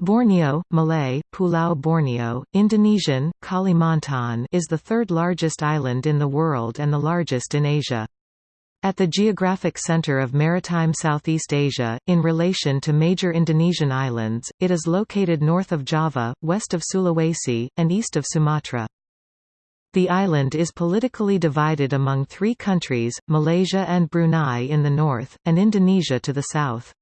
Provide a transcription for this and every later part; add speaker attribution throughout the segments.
Speaker 1: Borneo, Malay, Pulau Borneo, Indonesian, Kalimantan is the third largest island in the world and the largest in Asia. At the geographic center of maritime Southeast Asia, in relation to major Indonesian islands, it is located north of Java, west of Sulawesi, and east of Sumatra. The island is politically divided among three countries, Malaysia and Brunei in the north, and Indonesia to the south.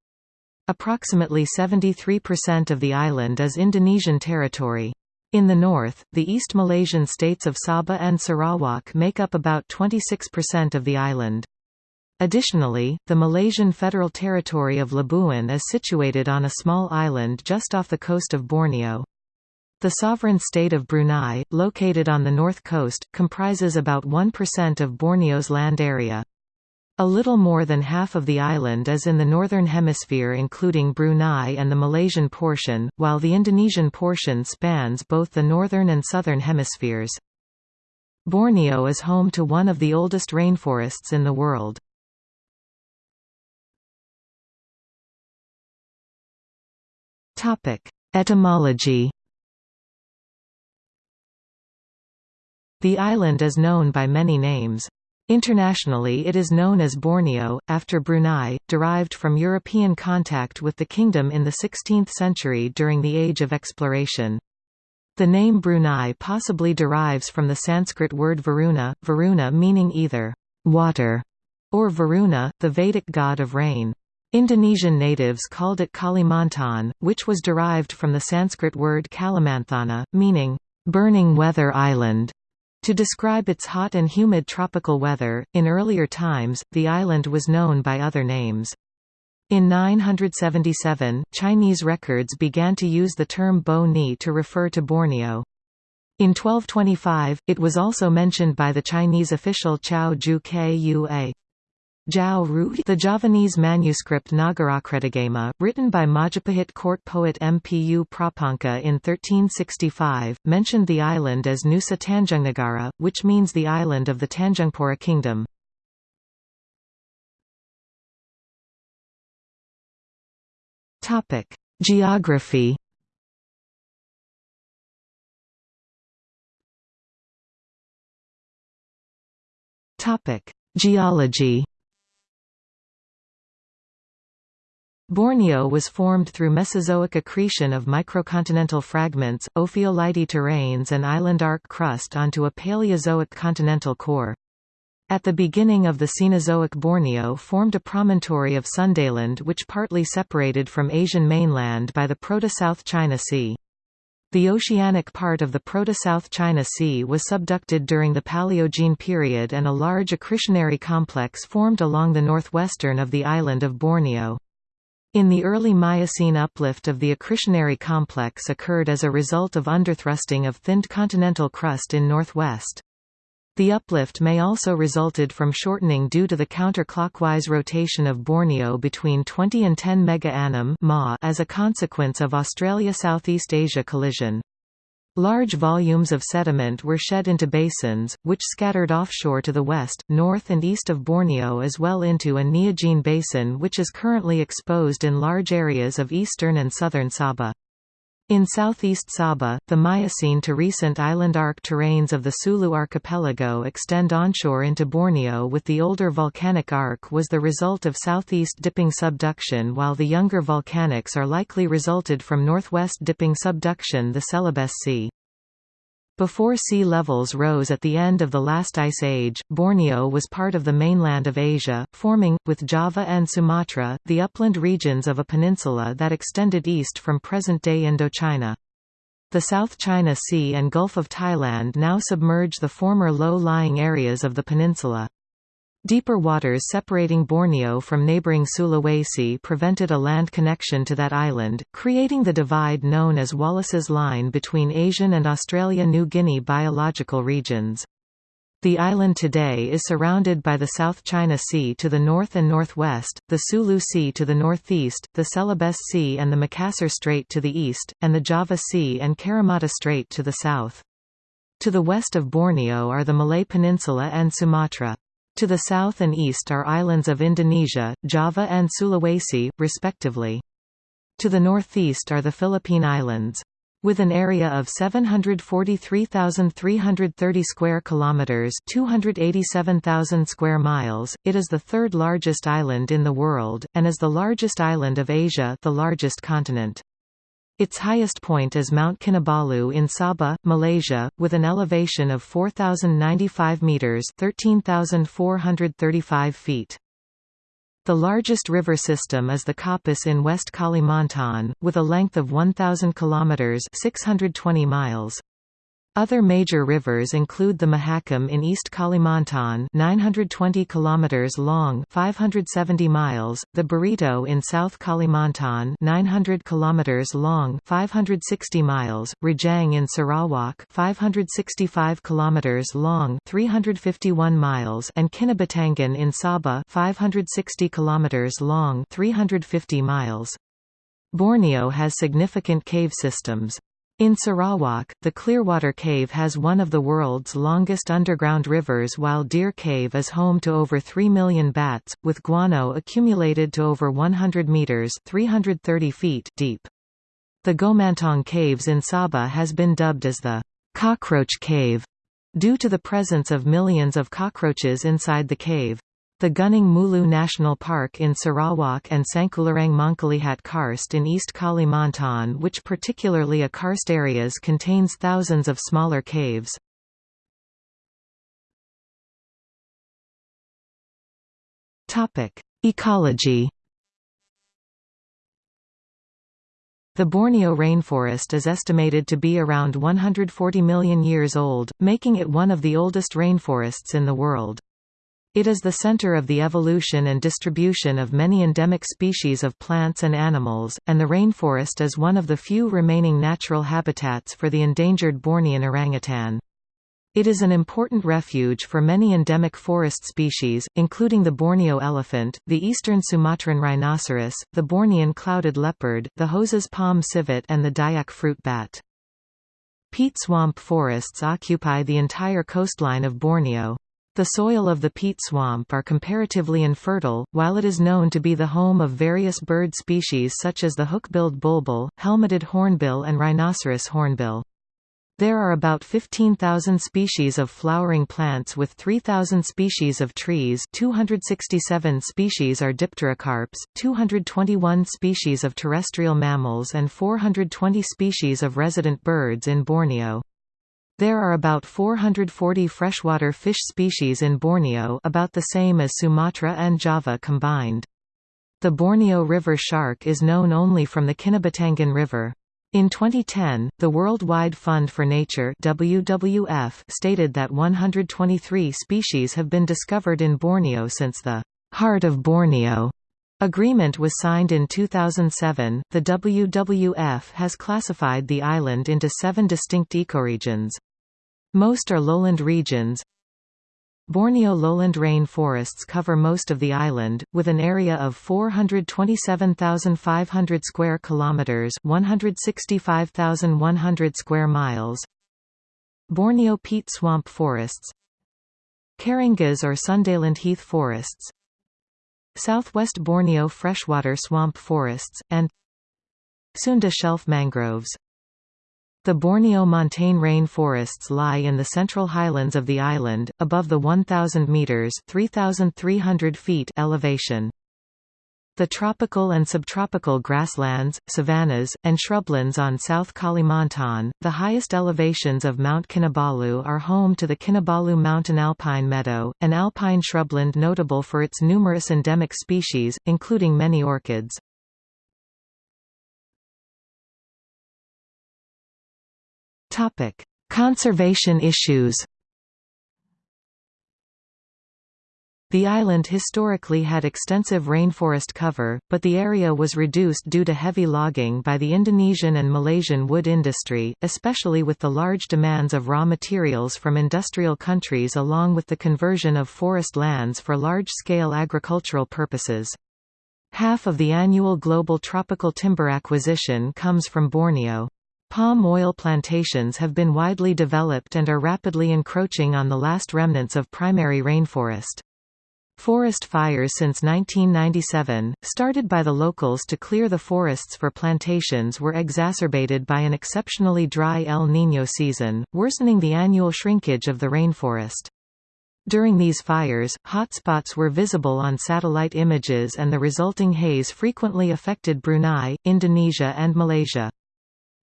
Speaker 1: Approximately 73% of the island is Indonesian territory. In the north, the East Malaysian states of Sabah and Sarawak make up about 26% of the island. Additionally, the Malaysian Federal Territory of Labuan is situated on a small island just off the coast of Borneo. The sovereign state of Brunei, located on the north coast, comprises about 1% of Borneo's land area. A little more than half of the island is in the northern hemisphere including Brunei and the Malaysian portion, while the Indonesian portion spans both the northern and southern hemispheres. Borneo is home to one of the oldest rainforests in the world. Etymology The island is known by many names. Internationally it is known as Borneo, after Brunei, derived from European contact with the kingdom in the 16th century during the Age of Exploration. The name Brunei possibly derives from the Sanskrit word Varuna, Varuna meaning either water or Varuna, the Vedic god of rain. Indonesian natives called it Kalimantan, which was derived from the Sanskrit word Kalimanthana, meaning burning weather island. To describe its hot and humid tropical weather, in earlier times, the island was known by other names. In 977, Chinese records began to use the term Bo Ni to refer to Borneo. In 1225, it was also mentioned by the Chinese official Chao Ju Kua. The Javanese manuscript Nagarakretagama, written by Majapahit court poet Mpu Prapanka in 1365, mentioned the island as Nusa Tanjungnegara, which means the island of the Tanjungpura kingdom. Geography Geology Borneo was formed through Mesozoic accretion of microcontinental fragments, ophiolite terrains and island arc crust onto a Paleozoic continental core. At the beginning of the Cenozoic Borneo formed a promontory of Sundaland which partly separated from Asian mainland by the Proto-South China Sea. The oceanic part of the Proto-South China Sea was subducted during the Paleogene period and a large accretionary complex formed along the northwestern of the island of Borneo. In the early Miocene uplift of the accretionary complex occurred as a result of underthrusting of thinned continental crust in northwest. The uplift may also resulted from shortening due to the counterclockwise rotation of Borneo between 20 and 10 MegaAnnum as a consequence of Australia-Southeast Asia collision. Large volumes of sediment were shed into basins, which scattered offshore to the west, north and east of Borneo as well into a Neogene basin which is currently exposed in large areas of eastern and southern Sabah. In southeast Sabah, the Miocene to recent island arc terrains of the Sulu archipelago extend onshore into Borneo with the older volcanic arc was the result of southeast dipping subduction while the younger volcanics are likely resulted from northwest dipping subduction the Celebes Sea. Before sea levels rose at the end of the last ice age, Borneo was part of the mainland of Asia, forming, with Java and Sumatra, the upland regions of a peninsula that extended east from present-day Indochina. The South China Sea and Gulf of Thailand now submerge the former low-lying areas of the peninsula. Deeper waters separating Borneo from neighbouring Sulawesi prevented a land connection to that island, creating the divide known as Wallace's Line between Asian and Australia-New Guinea biological regions. The island today is surrounded by the South China Sea to the north and northwest, the Sulu Sea to the northeast, the Celebes Sea and the Makassar Strait to the east, and the Java Sea and Karimata Strait to the south. To the west of Borneo are the Malay Peninsula and Sumatra. To the south and east are islands of Indonesia, Java and Sulawesi, respectively. To the northeast are the Philippine Islands. With an area of 743,330 square kilometers, 287,000 square miles, it is the third largest island in the world and is the largest island of Asia, the largest continent. Its highest point is Mount Kinabalu in Sabah, Malaysia, with an elevation of 4095 meters, 13435 feet. The largest river system is the Kapuas in West Kalimantan, with a length of 1,000 kilometers (620 miles). Other major rivers include the Mahakam in East Kalimantan 920 km long 570 miles, the Barito in South Kalimantan 900 km long 560 miles, Rajang in Sarawak 565 km long 351 miles and Kinabatangan in Sabah 560 km long 350 miles. Borneo has significant cave systems. In Sarawak, the Clearwater Cave has one of the world's longest underground rivers while Deer Cave is home to over 3 million bats, with guano accumulated to over 100 meters 330 feet deep. The Gomantong Caves in Sabah has been dubbed as the cockroach cave due to the presence of millions of cockroaches inside the cave. The Gunung Mulu National Park in Sarawak and Sangkulirang-Mangkalihat Karst in East Kalimantan which particularly a karst areas contains thousands of smaller caves. Ecology The Borneo rainforest is estimated to be around 140 million years old, making it one of the oldest rainforests in the world. It is the center of the evolution and distribution of many endemic species of plants and animals, and the rainforest is one of the few remaining natural habitats for the endangered Bornean orangutan. It is an important refuge for many endemic forest species, including the Borneo elephant, the eastern Sumatran rhinoceros, the Bornean clouded leopard, the Hose's palm civet and the Dayak fruit bat. Peat swamp forests occupy the entire coastline of Borneo. The soil of the peat swamp are comparatively infertile, while it is known to be the home of various bird species such as the hook-billed bulbul, helmeted hornbill and rhinoceros hornbill. There are about 15,000 species of flowering plants with 3,000 species of trees 267 species are dipterocarps, 221 species of terrestrial mammals and 420 species of resident birds in Borneo. There are about 440 freshwater fish species in Borneo about the same as Sumatra and Java combined. The Borneo river shark is known only from the Kinabatangan River. In 2010, the Worldwide Fund for Nature WWF stated that 123 species have been discovered in Borneo since the Heart of Borneo agreement was signed in 2007. The WWF has classified the island into seven distinct ecoregions. Most are lowland regions. Borneo lowland rain forests cover most of the island, with an area of 427,500 square kilometers, 165,100 square miles. Borneo peat swamp forests. Kerangas or Sundaland heath forests. Southwest Borneo freshwater swamp forests and Sunda shelf mangroves. The Borneo montane rainforests lie in the central highlands of the island, above the 1,000 metres 3,300 feet elevation. The tropical and subtropical grasslands, savannas, and shrublands on South Kalimantan, the highest elevations of Mount Kinabalu are home to the Kinabalu Mountain Alpine Meadow, an alpine shrubland notable for its numerous endemic species, including many orchids.
Speaker 2: Topic: Conservation issues.
Speaker 1: The island historically had extensive rainforest cover, but the area was reduced due to heavy logging by the Indonesian and Malaysian wood industry, especially with the large demands of raw materials from industrial countries along with the conversion of forest lands for large-scale agricultural purposes. Half of the annual global tropical timber acquisition comes from Borneo. Palm oil plantations have been widely developed and are rapidly encroaching on the last remnants of primary rainforest. Forest fires since 1997, started by the locals to clear the forests for plantations were exacerbated by an exceptionally dry El Niño season, worsening the annual shrinkage of the rainforest. During these fires, hotspots were visible on satellite images and the resulting haze frequently affected Brunei, Indonesia and Malaysia.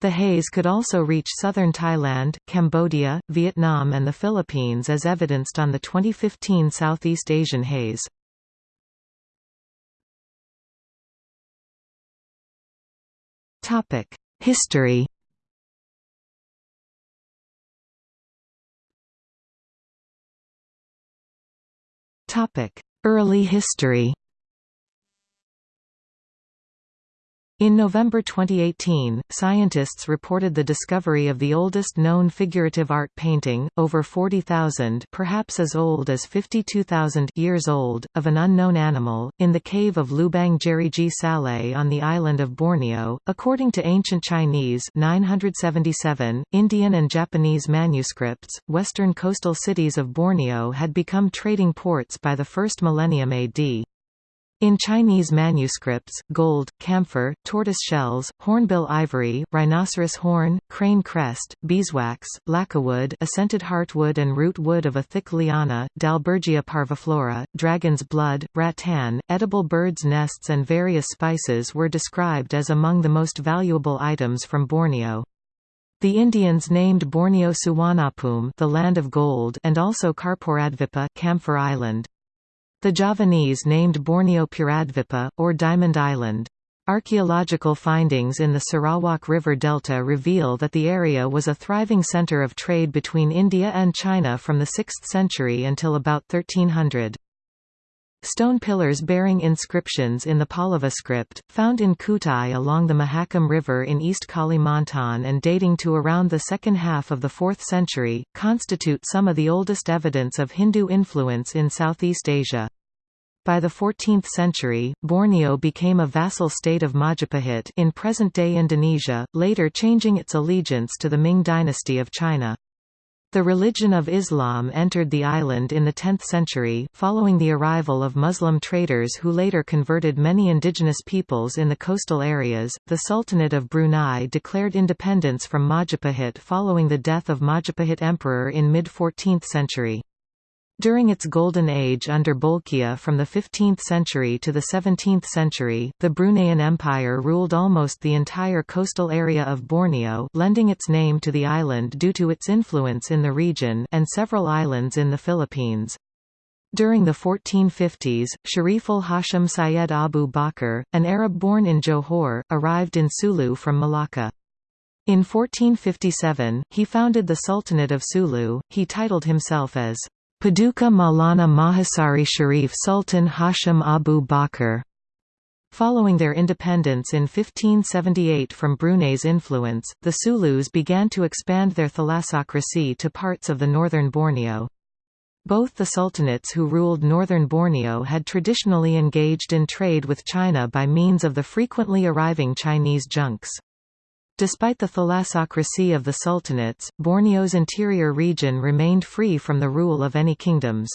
Speaker 1: The haze could also reach southern Thailand, Cambodia, Vietnam and the Philippines as evidenced on the 2015 Southeast Asian haze. History Early history In November 2018, scientists reported the discovery of the oldest known figurative art painting, over 40,000 perhaps as old as 52,000 years old, of an unknown animal, in the cave of Lubang Jeriji Saleh on the island of Borneo. According to ancient Chinese 977, Indian and Japanese manuscripts, western coastal cities of Borneo had become trading ports by the first millennium AD. In Chinese manuscripts, gold, camphor, tortoise shells, hornbill ivory, rhinoceros horn, crane crest, beeswax, lakawood assented heartwood and root wood of a thick liana, Dalbergia parviflora, dragon's blood, rattan, edible birds' nests and various spices were described as among the most valuable items from Borneo. The Indians named Borneo Suvarnabhumi the land of gold and also Karpuradvipa camphor island. The Javanese named Borneo Puradvipa, or Diamond Island. Archaeological findings in the Sarawak River Delta reveal that the area was a thriving center of trade between India and China from the 6th century until about 1300. Stone pillars bearing inscriptions in the Pallava script, found in Kutai along the Mahakam River in East Kalimantan and dating to around the second half of the 4th century, constitute some of the oldest evidence of Hindu influence in Southeast Asia. By the 14th century, Borneo became a vassal state of Majapahit in present-day Indonesia, later changing its allegiance to the Ming dynasty of China. The religion of Islam entered the island in the 10th century, following the arrival of Muslim traders who later converted many indigenous peoples in the coastal areas. The Sultanate of Brunei declared independence from Majapahit following the death of Majapahit Emperor in mid-14th century. During its golden age under Bolkiah from the 15th century to the 17th century, the Bruneian Empire ruled almost the entire coastal area of Borneo lending its name to the island due to its influence in the region and several islands in the Philippines. During the 1450s, Shariful Hashim Syed Abu Bakr, an Arab born in Johor, arrived in Sulu from Malacca. In 1457, he founded the Sultanate of Sulu. He titled himself as Paduka Maulana Mahasari Sharif Sultan Hashim Abu Bakr. Following their independence in 1578 from Brunei's influence, the Sulus began to expand their thalassocracy to parts of the northern Borneo. Both the sultanates who ruled northern Borneo had traditionally engaged in trade with China by means of the frequently arriving Chinese junks. Despite the thalassocracy of the sultanates, Borneo's interior region remained free from the rule of any kingdoms.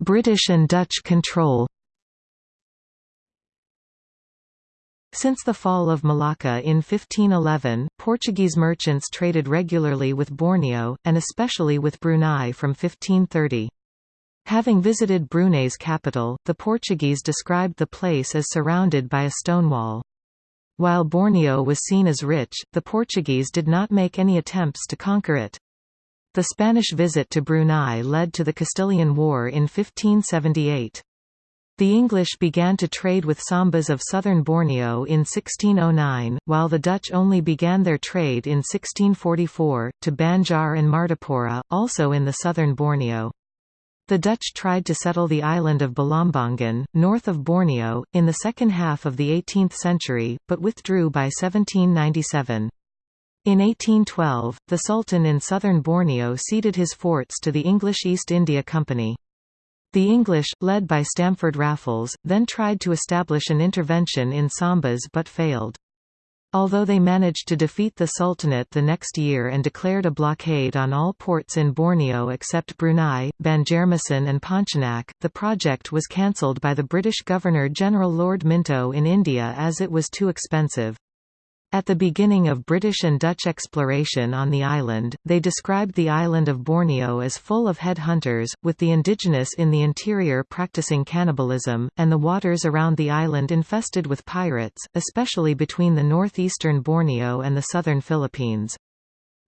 Speaker 1: British and Dutch control Since the fall of Malacca in 1511, Portuguese merchants traded regularly with Borneo, and especially with Brunei from 1530. Having visited Brunei's capital, the Portuguese described the place as surrounded by a stone wall. While Borneo was seen as rich, the Portuguese did not make any attempts to conquer it. The Spanish visit to Brunei led to the Castilian War in 1578. The English began to trade with Sambas of southern Borneo in 1609, while the Dutch only began their trade in 1644, to Banjar and Martapura, also in the southern Borneo. The Dutch tried to settle the island of Balambangan, north of Borneo, in the second half of the 18th century, but withdrew by 1797. In 1812, the Sultan in southern Borneo ceded his forts to the English East India Company. The English, led by Stamford Raffles, then tried to establish an intervention in Sambas but failed. Although they managed to defeat the Sultanate the next year and declared a blockade on all ports in Borneo except Brunei, Banjarmasin and Pontianak, the project was cancelled by the British Governor-General Lord Minto in India as it was too expensive. At the beginning of British and Dutch exploration on the island, they described the island of Borneo as full of head-hunters, with the indigenous in the interior practicing cannibalism, and the waters around the island infested with pirates, especially between the northeastern Borneo and the southern Philippines.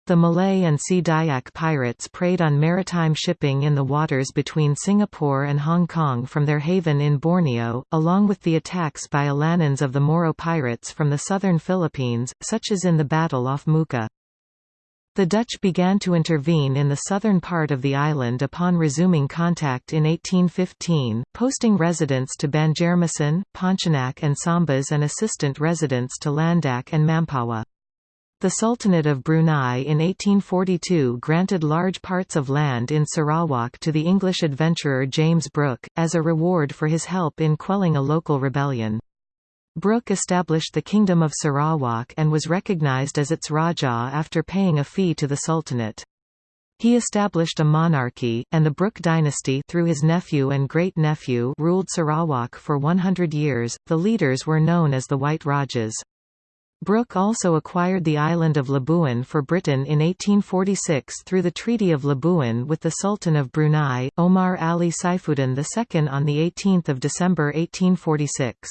Speaker 1: The Malay and Sea Dayak pirates preyed on maritime shipping in the waters between Singapore and Hong Kong from their haven in Borneo, along with the attacks by Alanans of the Moro pirates from the southern Philippines, such as in the battle off Mukah. The Dutch began to intervene in the southern part of the island upon resuming contact in 1815, posting residents to Banjarmasin, Pontianak and Sambas and assistant residents to Landak and Mampawa. The Sultanate of Brunei in 1842 granted large parts of land in Sarawak to the English adventurer James Brooke, as a reward for his help in quelling a local rebellion. Brooke established the Kingdom of Sarawak and was recognized as its Rajah after paying a fee to the Sultanate. He established a monarchy, and the Brooke dynasty through his nephew and great-nephew ruled Sarawak for 100 years. The leaders were known as the White Rajas. Brooke also acquired the island of Labuan for Britain in 1846 through the Treaty of Labuan with the Sultan of Brunei, Omar Ali Saifuddin II on 18 December 1846.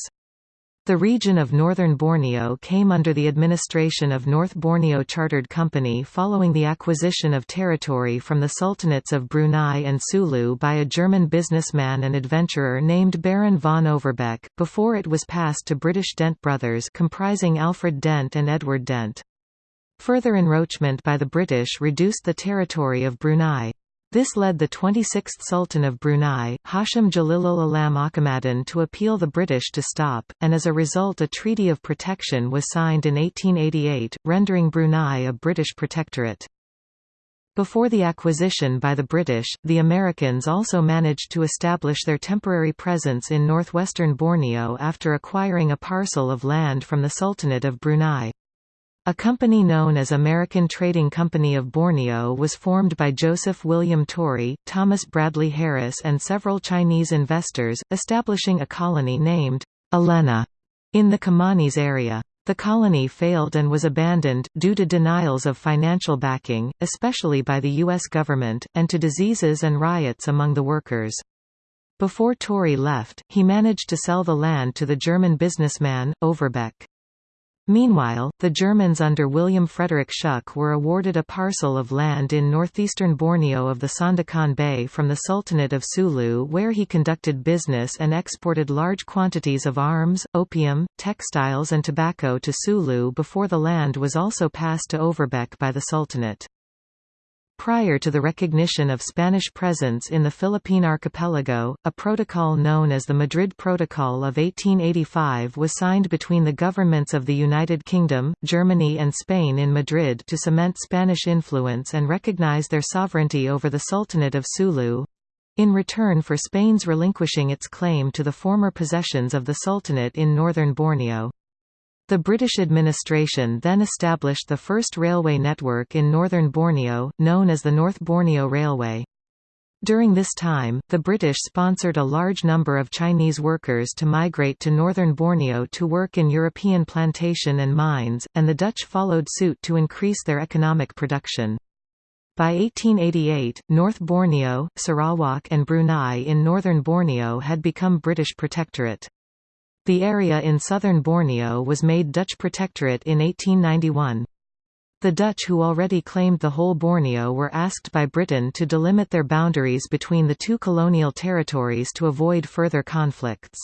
Speaker 1: The region of northern Borneo came under the administration of North Borneo Chartered Company following the acquisition of territory from the Sultanates of Brunei and Sulu by a German businessman and adventurer named Baron von Overbeck, before it was passed to British Dent brothers comprising Alfred Dent and Edward Dent. Further encroachment by the British reduced the territory of Brunei. This led the 26th Sultan of Brunei, Hashim Jalilul Alam Aqamaddin to appeal the British to stop, and as a result a Treaty of Protection was signed in 1888, rendering Brunei a British protectorate. Before the acquisition by the British, the Americans also managed to establish their temporary presence in northwestern Borneo after acquiring a parcel of land from the Sultanate of Brunei. A company known as American Trading Company of Borneo was formed by Joseph William Torrey, Thomas Bradley Harris and several Chinese investors, establishing a colony named Ellena in the Kimanis area. The colony failed and was abandoned, due to denials of financial backing, especially by the U.S. government, and to diseases and riots among the workers. Before Torrey left, he managed to sell the land to the German businessman, Overbeck. Meanwhile, the Germans under William Frederick Schuck were awarded a parcel of land in northeastern Borneo of the Sandakan Bay from the Sultanate of Sulu where he conducted business and exported large quantities of arms, opium, textiles and tobacco to Sulu before the land was also passed to Overbeck by the Sultanate. Prior to the recognition of Spanish presence in the Philippine archipelago, a protocol known as the Madrid Protocol of 1885 was signed between the governments of the United Kingdom, Germany and Spain in Madrid to cement Spanish influence and recognize their sovereignty over the Sultanate of Sulu—in return for Spain's relinquishing its claim to the former possessions of the Sultanate in northern Borneo. The British administration then established the first railway network in northern Borneo, known as the North Borneo Railway. During this time, the British sponsored a large number of Chinese workers to migrate to northern Borneo to work in European plantation and mines, and the Dutch followed suit to increase their economic production. By 1888, North Borneo, Sarawak and Brunei in northern Borneo had become British protectorate. The area in southern Borneo was made Dutch protectorate in 1891. The Dutch who already claimed the whole Borneo were asked by Britain to delimit their boundaries between the two colonial territories to avoid further conflicts.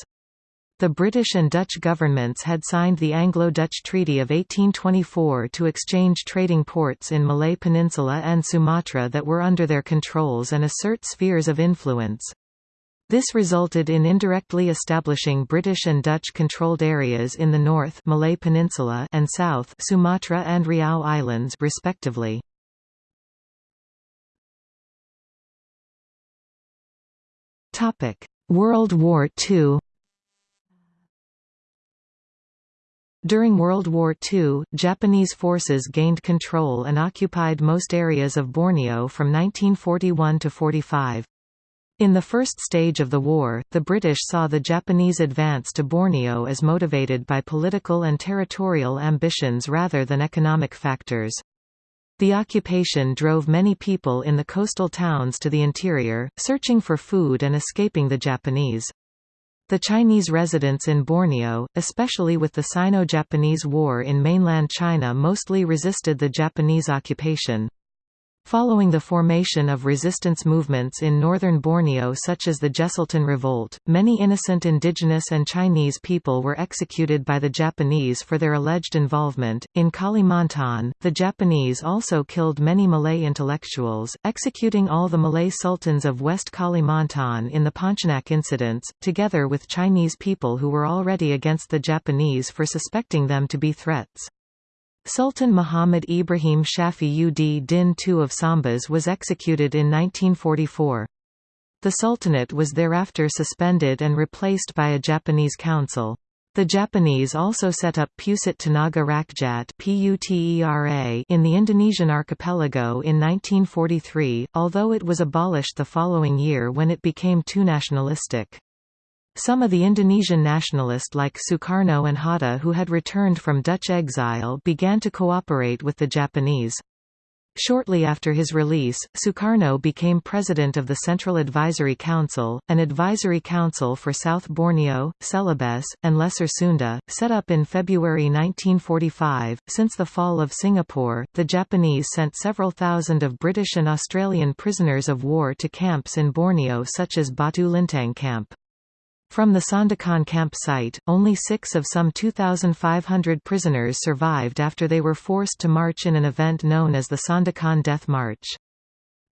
Speaker 1: The British and Dutch governments had signed the Anglo-Dutch Treaty of 1824 to exchange trading ports in Malay Peninsula and Sumatra that were under their controls and assert spheres of influence. This resulted in indirectly establishing British and Dutch-controlled areas in the north Malay Peninsula and south Sumatra and Riau Islands respectively. Topic: World War II During World War II, Japanese forces gained control and occupied most areas of Borneo from 1941 to 45. In the first stage of the war, the British saw the Japanese advance to Borneo as motivated by political and territorial ambitions rather than economic factors. The occupation drove many people in the coastal towns to the interior, searching for food and escaping the Japanese. The Chinese residents in Borneo, especially with the Sino-Japanese War in mainland China mostly resisted the Japanese occupation. Following the formation of resistance movements in northern Borneo such as the Jesselton Revolt, many innocent indigenous and Chinese people were executed by the Japanese for their alleged involvement. In Kalimantan, the Japanese also killed many Malay intellectuals, executing all the Malay sultans of West Kalimantan in the Pontianak incidents, together with Chinese people who were already against the Japanese for suspecting them to be threats. Sultan Muhammad Ibrahim Shafi ud Din II of Sambas was executed in 1944. The Sultanate was thereafter suspended and replaced by a Japanese council. The Japanese also set up Pusat Tenaga Rakyat in the Indonesian archipelago in 1943, although it was abolished the following year when it became too nationalistic. Some of the Indonesian nationalists like Sukarno and Hatta who had returned from Dutch exile began to cooperate with the Japanese. Shortly after his release, Sukarno became president of the Central Advisory Council, an advisory council for South Borneo, Celebes, and Lesser Sunda, set up in February 1945. Since the fall of Singapore, the Japanese sent several thousand of British and Australian prisoners of war to camps in Borneo such as Batu Lintang Camp. From the Sandakan camp site, only six of some 2,500 prisoners survived after they were forced to march in an event known as the Sandakan Death March.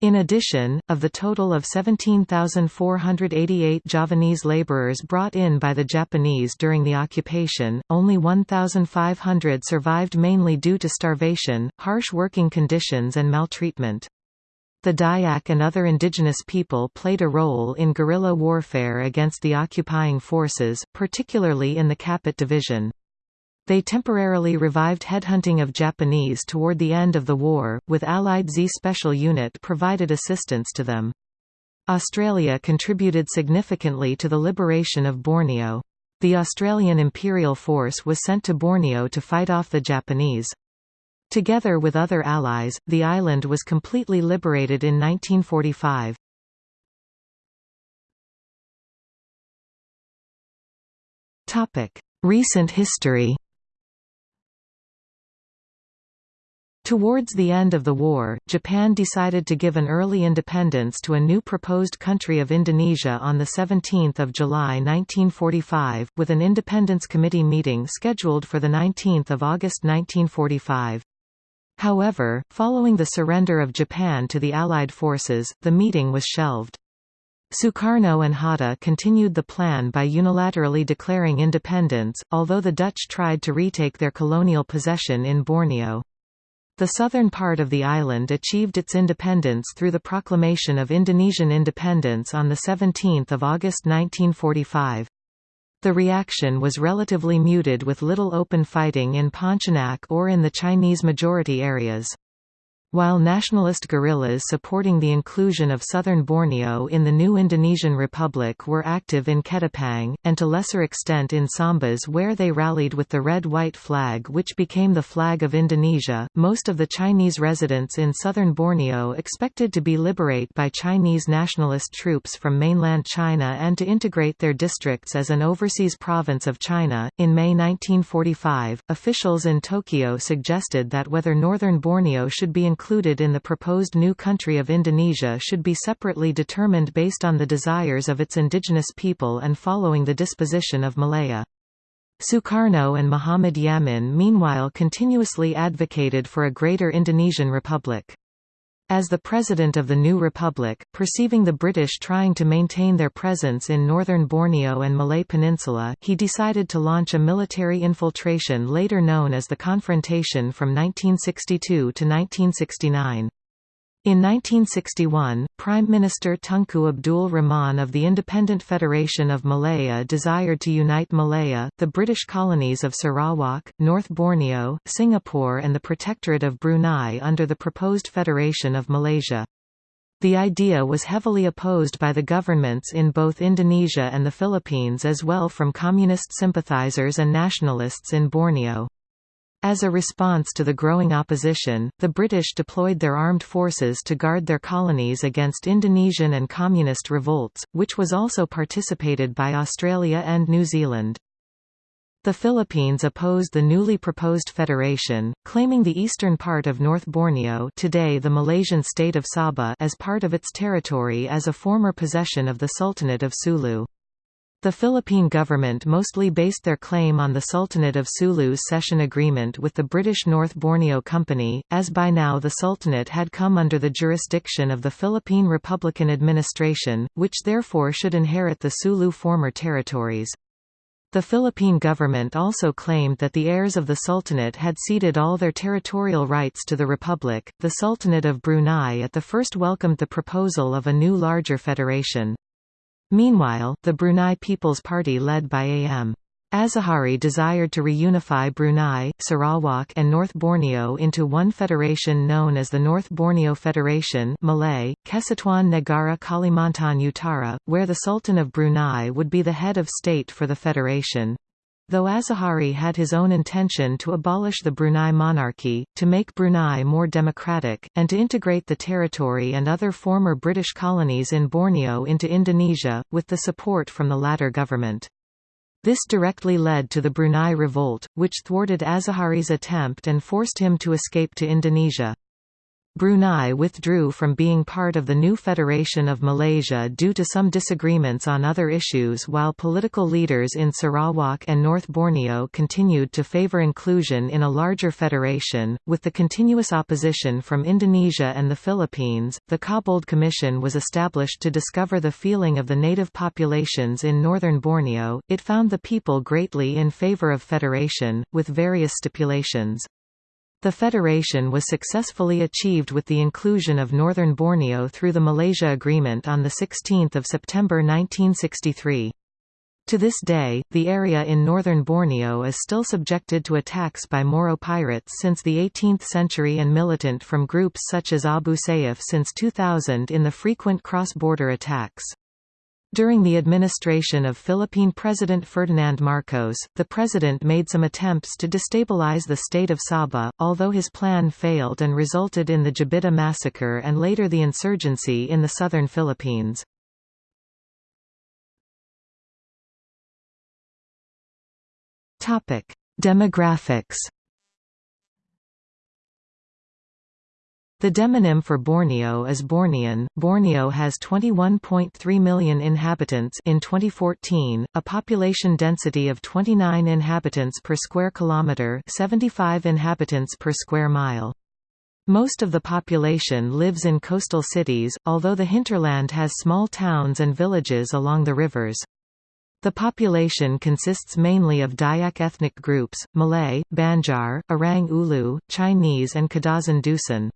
Speaker 1: In addition, of the total of 17,488 Javanese laborers brought in by the Japanese during the occupation, only 1,500 survived mainly due to starvation, harsh working conditions and maltreatment. The Dayak and other indigenous people played a role in guerrilla warfare against the occupying forces, particularly in the Kapit Division. They temporarily revived headhunting of Japanese toward the end of the war, with Allied Z Special Unit provided assistance to them. Australia contributed significantly to the liberation of Borneo. The Australian Imperial Force was sent to Borneo to fight off the Japanese. Together with other allies, the island was completely liberated in 1945. Recent history Towards the end of the war, Japan decided to give an early independence to a new proposed country of Indonesia on 17 July 1945, with an Independence Committee meeting scheduled for 19 August 1945. However, following the surrender of Japan to the Allied forces, the meeting was shelved. Sukarno and Hatta continued the plan by unilaterally declaring independence, although the Dutch tried to retake their colonial possession in Borneo. The southern part of the island achieved its independence through the proclamation of Indonesian independence on 17 August 1945. The reaction was relatively muted with little open fighting in Pontianak or in the Chinese-majority areas. While nationalist guerrillas supporting the inclusion of southern Borneo in the new Indonesian Republic were active in Ketapang, and to lesser extent in Sambas where they rallied with the red-white flag which became the flag of Indonesia, most of the Chinese residents in southern Borneo expected to be liberated by Chinese nationalist troops from mainland China and to integrate their districts as an overseas province of China. In May 1945, officials in Tokyo suggested that whether northern Borneo should be included included in the proposed new country of Indonesia should be separately determined based on the desires of its indigenous people and following the disposition of Malaya. Sukarno and Muhammad Yamin meanwhile continuously advocated for a greater Indonesian republic. As the president of the new republic, perceiving the British trying to maintain their presence in northern Borneo and Malay Peninsula, he decided to launch a military infiltration later known as the Confrontation from 1962 to 1969. In 1961, Prime Minister Tunku Abdul Rahman of the Independent Federation of Malaya desired to unite Malaya, the British colonies of Sarawak, North Borneo, Singapore and the Protectorate of Brunei under the proposed Federation of Malaysia. The idea was heavily opposed by the governments in both Indonesia and the Philippines as well from communist sympathizers and nationalists in Borneo. As a response to the growing opposition, the British deployed their armed forces to guard their colonies against Indonesian and communist revolts, which was also participated by Australia and New Zealand. The Philippines opposed the newly proposed federation, claiming the eastern part of North Borneo today the Malaysian state of Sabah as part of its territory as a former possession of the Sultanate of Sulu. The Philippine government mostly based their claim on the Sultanate of Sulu's cession agreement with the British North Borneo Company, as by now the Sultanate had come under the jurisdiction of the Philippine Republican administration, which therefore should inherit the Sulu former territories. The Philippine government also claimed that the heirs of the Sultanate had ceded all their territorial rights to the Republic. The Sultanate of Brunei at the first welcomed the proposal of a new larger federation. Meanwhile, the Brunei People's Party led by A.M. Azahari desired to reunify Brunei, Sarawak and North Borneo into one federation known as the North Borneo Federation Malay, Kesatuan Negara Kalimantan Utara, where the Sultan of Brunei would be the head of state for the federation. Though Azahari had his own intention to abolish the Brunei monarchy, to make Brunei more democratic, and to integrate the territory and other former British colonies in Borneo into Indonesia, with the support from the latter government. This directly led to the Brunei Revolt, which thwarted Azahari's attempt and forced him to escape to Indonesia. Brunei withdrew from being part of the new Federation of Malaysia due to some disagreements on other issues while political leaders in Sarawak and North Borneo continued to favour inclusion in a larger federation. With the continuous opposition from Indonesia and the Philippines, the Cobbold Commission was established to discover the feeling of the native populations in northern Borneo. It found the people greatly in favour of federation, with various stipulations. The federation was successfully achieved with the inclusion of Northern Borneo through the Malaysia Agreement on 16 September 1963. To this day, the area in northern Borneo is still subjected to attacks by Moro pirates since the 18th century and militant from groups such as Abu Sayyaf since 2000 in the frequent cross-border attacks. During the administration of Philippine President Ferdinand Marcos, the president made some attempts to destabilize the state of Sabah, although his plan failed and resulted in the Jabidah massacre and later the insurgency in the southern Philippines. Demographics The demonym for Borneo is Bornean. Borneo has 21.3 million inhabitants in 2014, a population density of 29 inhabitants per square kilometre 75 inhabitants per square mile. Most of the population lives in coastal cities, although the hinterland has small towns and villages along the rivers. The population consists mainly of Dayak ethnic groups, Malay, Banjar, Orang Ulu, Chinese and Kadazan Dusun.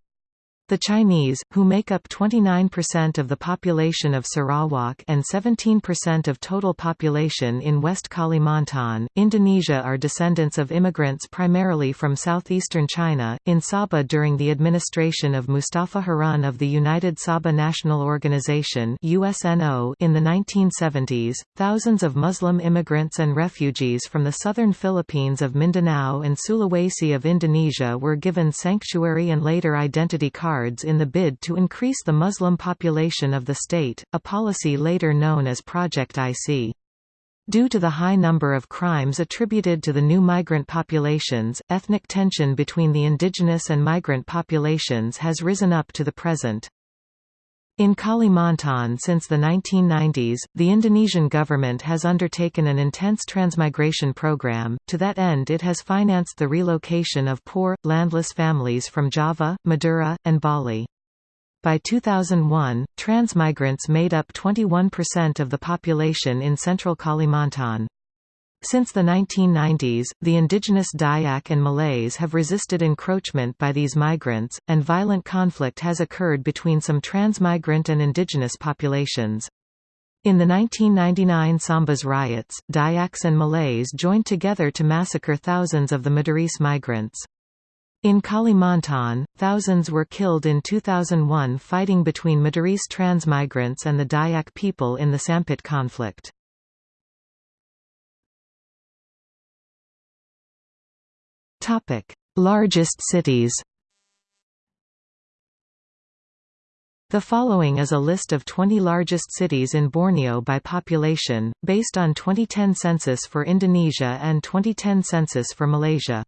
Speaker 1: The Chinese, who make up 29% of the population of Sarawak and 17% of total population in West Kalimantan, Indonesia are descendants of immigrants primarily from southeastern China. In Sabah during the administration of Mustafa Harun of the United Sabah National Organization (USNO) in the 1970s, thousands of Muslim immigrants and refugees from the southern Philippines of Mindanao and Sulawesi of Indonesia were given sanctuary and later identity cards in the bid to increase the Muslim population of the state, a policy later known as Project IC. Due to the high number of crimes attributed to the new migrant populations, ethnic tension between the indigenous and migrant populations has risen up to the present. In Kalimantan since the 1990s, the Indonesian government has undertaken an intense transmigration program. To that end, it has financed the relocation of poor, landless families from Java, Madura, and Bali. By 2001, transmigrants made up 21% of the population in central Kalimantan. Since the 1990s, the indigenous Dayak and Malays have resisted encroachment by these migrants, and violent conflict has occurred between some transmigrant and indigenous populations. In the 1999 Sambas riots, Dayaks and Malays joined together to massacre thousands of the Madurese migrants. In Kalimantan, thousands were killed in 2001 fighting between Madurese transmigrants and the Dayak people in the Sampit conflict. Largest cities The following is a list of 20 largest cities in Borneo by population, based on 2010 census for Indonesia and 2010 census for Malaysia.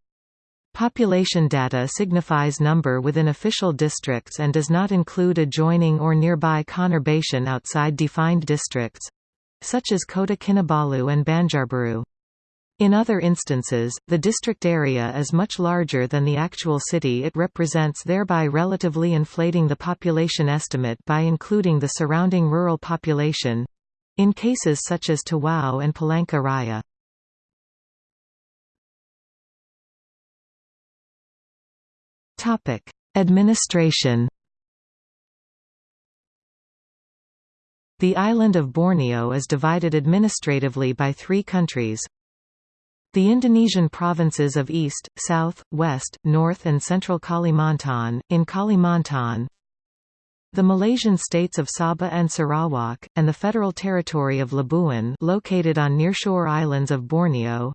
Speaker 1: Population data signifies number within official districts and does not include adjoining or nearby conurbation outside defined districts—such as Kota Kinabalu and Banjarbaru. In other instances, the district area is much larger than the actual city it represents thereby relatively inflating the population estimate by including the surrounding rural population—in cases such as Tawau and Palangka Raya. Administration The island of Borneo is divided administratively by three countries, the Indonesian provinces of East, South, West, North and Central Kalimantan, in Kalimantan the Malaysian states of Sabah and Sarawak, and the Federal Territory of Labuan located on nearshore islands of Borneo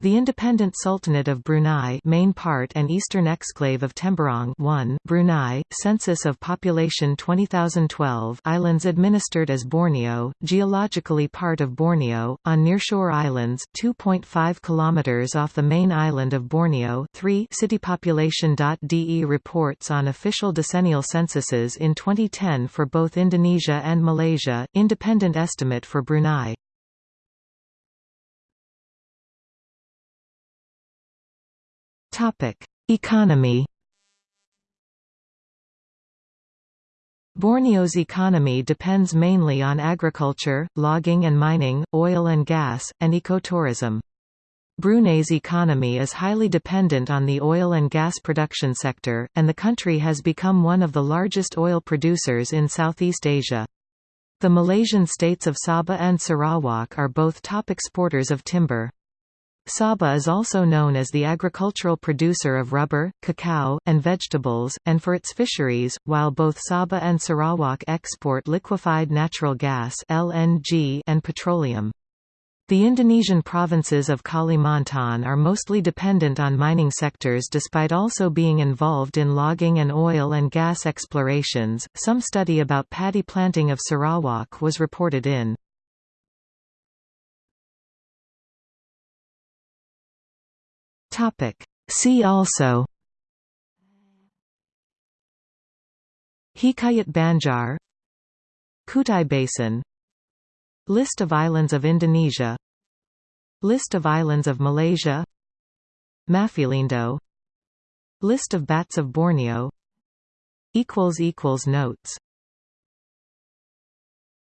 Speaker 1: the Independent Sultanate of Brunei main part and eastern exclave of Temburong 1 Brunei, census of population 20012 islands administered as Borneo, geologically part of Borneo, on nearshore islands 2.5 km off the main island of Borneo 3 citypopulation.de reports on official decennial censuses in 2010 for both Indonesia and Malaysia, independent estimate for Brunei. Topic: Economy. Borneo's economy depends mainly on agriculture, logging and mining, oil and gas, and ecotourism. Brunei's economy is highly dependent on the oil and gas production sector, and the country has become one of the largest oil producers in Southeast Asia. The Malaysian states of Sabah and Sarawak are both top exporters of timber. Sabah is also known as the agricultural producer of rubber, cacao, and vegetables, and for its fisheries, while both Sabah and Sarawak export liquefied natural gas (LNG) and petroleum. The Indonesian provinces of Kalimantan are mostly dependent on mining sectors despite also being involved in logging and oil and gas explorations. Some study about paddy planting of Sarawak was reported in Topic. See also. Hikayat Banjar. Kutai Basin. List of islands of Indonesia. List of islands of Malaysia. Mafilindo List of bats of Borneo. Notes